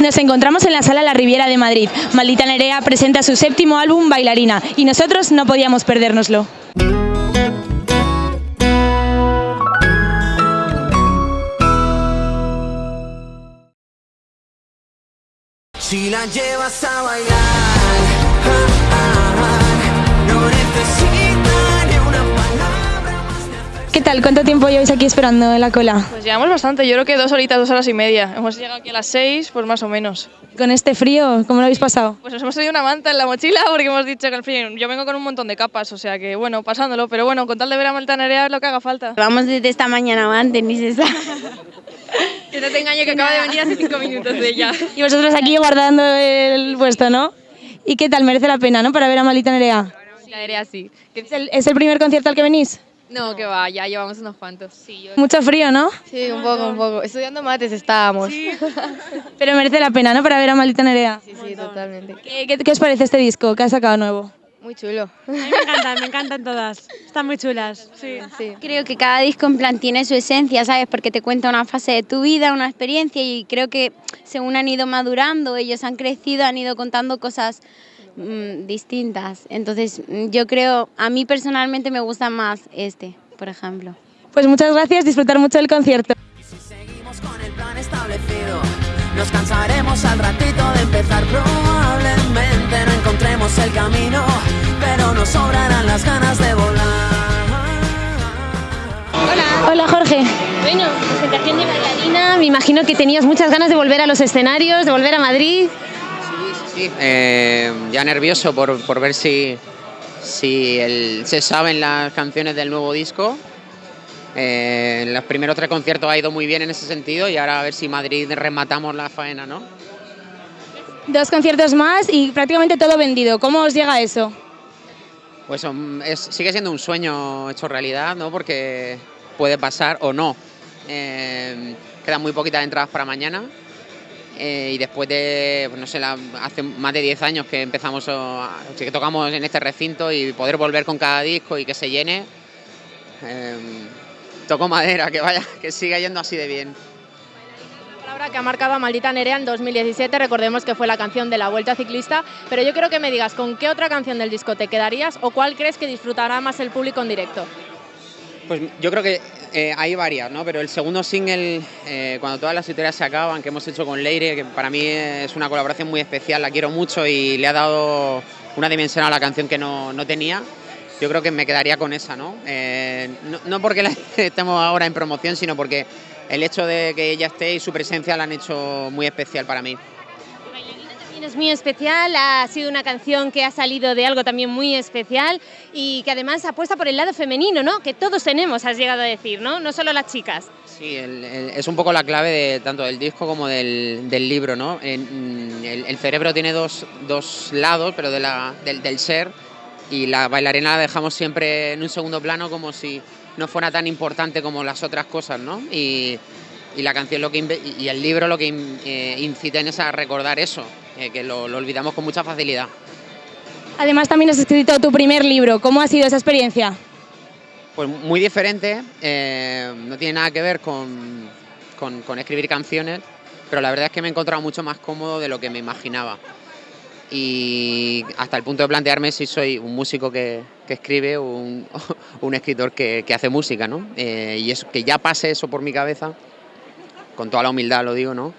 Nos encontramos en la sala La Riviera de Madrid. Maldita Nerea presenta su séptimo álbum Bailarina y nosotros no podíamos perdérnoslo. Si la llevas a bailar, ¿Qué tal? ¿Cuánto tiempo lleváis aquí esperando en la cola? Pues llevamos bastante, yo creo que dos horitas, dos horas y media. Hemos llegado aquí a las seis, pues más o menos. Con este frío, ¿cómo lo habéis pasado? Pues nos hemos traído una manta en la mochila porque hemos dicho que el frío, yo vengo con un montón de capas, o sea que bueno, pasándolo, pero bueno, con tal de ver a Maltanerea es lo que haga falta. Vamos desde esta mañana antes, ni se sabe. Que no te engaño que acaba de venir hace cinco minutos de ella. Y vosotros aquí guardando el puesto, ¿no? ¿Y qué tal? Merece la pena, ¿no? Para ver a Maldita Nerea. Maltanerea sí. ¿Es el, es el primer concierto al que venís? No, que va, ya llevamos unos cuantos. Sí, Mucho frío, ¿no? sí un poco, un poco. Estudiando mates estábamos. Sí, Pero merece la pena, ¿no? Para ver a Maldita Nerea. sí, totalmente. ¿Qué, qué, qué os parece este disco que ha sacado nuevo? Muy chulo. A mí me encantan, me encantan todas. Están muy chulas. Sí. Sí. Creo que cada disco en plan tiene su esencia, ¿sabes? Porque te cuenta una fase de tu vida, una experiencia y creo que según han ido madurando, ellos han crecido, han ido contando cosas mm, distintas. Entonces mm, yo creo, a mí personalmente me gusta más este, por ejemplo. Pues muchas gracias, disfrutar mucho del concierto. Si seguimos con el plan establecido, nos cansaremos al ratito de empezar. Probablemente no encontremos el camino, pero nos sobrarán las ganas de volar. Hola Jorge. Bueno, presentación de bailarina, me imagino que tenías muchas ganas de volver a los escenarios, de volver a Madrid. Sí, eh, ya nervioso por, por ver si, si el- se saben las canciones del nuevo disco. Eh, en los primeros tres conciertos ha ido muy bien en ese sentido y ahora a ver si Madrid rematamos la faena, ¿no? Dos conciertos más y prácticamente todo vendido. ¿Cómo os llega eso? Pues es- sigue siendo un sueño hecho realidad, ¿no? Porque puede pasar o no. Eh, quedan muy poquitas entradas para mañana. Eh, y después de, pues no sé, la- hace más de 10 años que empezamos, a- que tocamos en este recinto y poder volver con cada disco y que se llene, eh, toco madera, que vaya, que siga yendo así de bien. palabra que ha marcado a Maldita Nerea en 2017, recordemos que fue la canción de la Vuelta Ciclista, pero yo quiero que me digas con qué otra canción del disco te quedarías o cuál crees que disfrutará más el público en directo. Pues yo creo que eh, hay varias, ¿no? Pero el segundo single, eh, cuando todas las historias se acaban, que hemos hecho con Leire, que para mí es una colaboración muy especial, la quiero mucho y le ha dado una dimensión a la canción que no, no tenía. Yo creo que me quedaría con esa, ¿no? Eh, no, porque la estemos ahora en promoción, sino porque el hecho de que ella esté y su presencia la han hecho muy especial para mí. También es muy especial, ha sido una canción que ha salido de algo también muy especial y que además apuesta por el lado femenino, ¿no? Que todos tenemos, has llegado a decir, ¿no? No solo las chicas. Sí, el- el- es un poco la clave de tanto del disco como del, del libro, ¿no? El, el cerebro tiene dos, dos lados, pero de la- del, del ser, y la bailarina la dejamos siempre en un segundo plano como si no fuera tan importante como las otras cosas, ¿no? Y, y la canción lo que y el libro lo que eh, incita en es a recordar eso, eh, que lo, lo olvidamos con mucha facilidad. Además también has escrito tu primer libro. ¿Cómo ha sido esa experiencia? Pues muy diferente, eh, no tiene nada que ver con, con- con escribir canciones, pero la verdad es que me he encontrado mucho más cómodo de lo que me imaginaba. Y hasta el punto de plantearme si soy un músico que, que escribe o un, un escritor que, que hace música, ¿no? Eh, y eso, que ya pase eso por mi cabeza, con toda la humildad lo digo, ¿no?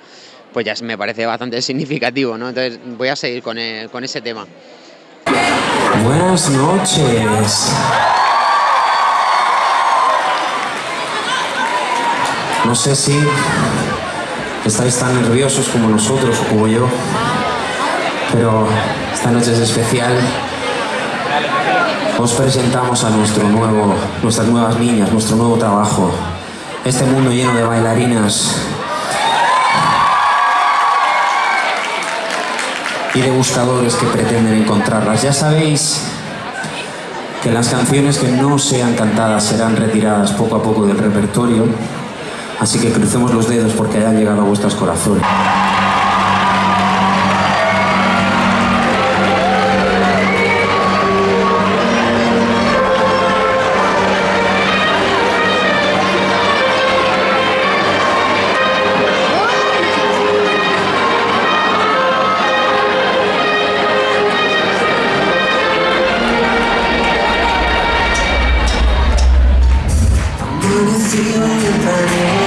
Pues ya me parece bastante significativo, ¿no? Entonces voy a seguir con, el- con ese tema. Buenas noches. No sé si estáis tan nerviosos como nosotros o como yo, pero esta noche es especial. Os presentamos a nuestro nuevo, nuestras nuevas niñas, nuestro nuevo trabajo. Este mundo lleno de bailarinas y de buscadores que pretenden encontrarlas. Ya sabéis que las canciones que no sean cantadas serán retiradas poco a poco del repertorio, así que crucemos los dedos porque hayan llegado a vuestros corazones. see you in